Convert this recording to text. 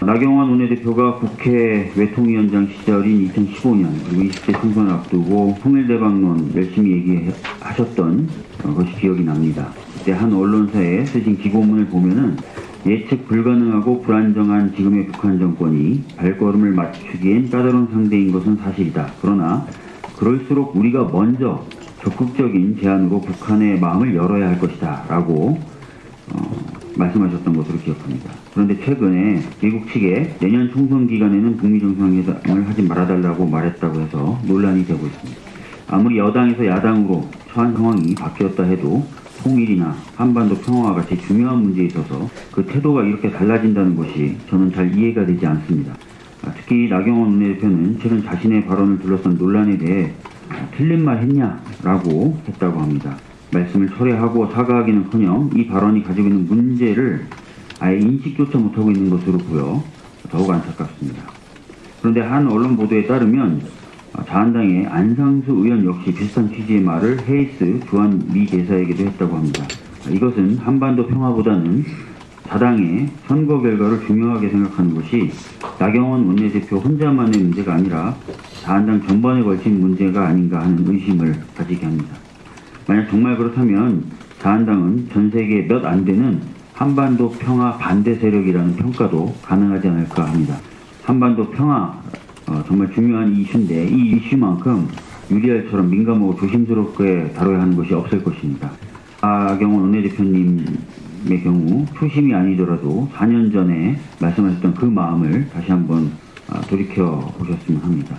나경원 원내대표가 국회 외통위원장 시절인 2015년 그리고 20대 총선을 앞두고 통일대방론 열심히 얘기하셨던 것이 기억이 납니다. 그때 한 언론사에 쓰신 기고문을 보면은 예측 불가능하고 불안정한 지금의 북한 정권이 발걸음을 맞추기엔 까다로운 상대인 것은 사실이다. 그러나 그럴수록 우리가 먼저 적극적인 제안으로 북한의 마음을 열어야 할 것이다. 라고 어, 말씀하셨던 것으로 기억합니다. 그런데 최근에 미국 측에 내년 총선 기간에는 북미 정상회담을 하지 말아달라고 말했다고 해서 논란이 되고 있습니다. 아무리 여당에서 야당으로 처한 상황이 바뀌었다 해도 통일이나 한반도 평화와 같이 중요한 문제에 있어서 그 태도가 이렇게 달라진다는 것이 저는 잘 이해가 되지 않습니다. 아, 특히 나경원 원내대표는 최근 자신의 발언을 둘러싼 논란에 대해 아, 틀린 말 했냐라고 했다고 합니다. 말씀을 철회하고 사과하기는커녕 이 발언이 가지고 있는 문제를 아예 인식조차 못하고 있는 것으로 보여 더욱 안타깝습니다. 그런데 한 언론 보도에 따르면 어, 자한당의 안상수 의원 역시 비슷한 취지의 말을 헤이스 주한 미 대사에게도 했다고 합니다. 이것은 한반도 평화보다는 자당의 선거 결과를 중요하게 생각하는 것이 나경원 원내대표 혼자만의 문제가 아니라 자한당 전반에 걸친 문제가 아닌가 하는 의심을 가지게 합니다. 만약 정말 그렇다면 자한당은 전 세계 몇 안 되는 한반도 평화 반대 세력이라는 평가도 가능하지 않을까 합니다. 한반도 평화 어, 정말 중요한 이슈인데 이 이슈만큼 유리알처럼 민감하고 조심스럽게 다뤄야 하는 것이 없을 것입니다. 하경원 원내대표님의 경우 초심이 아니더라도 4년 전에 말씀하셨던 그 마음을 다시 한번 아, 돌이켜 보셨으면 합니다.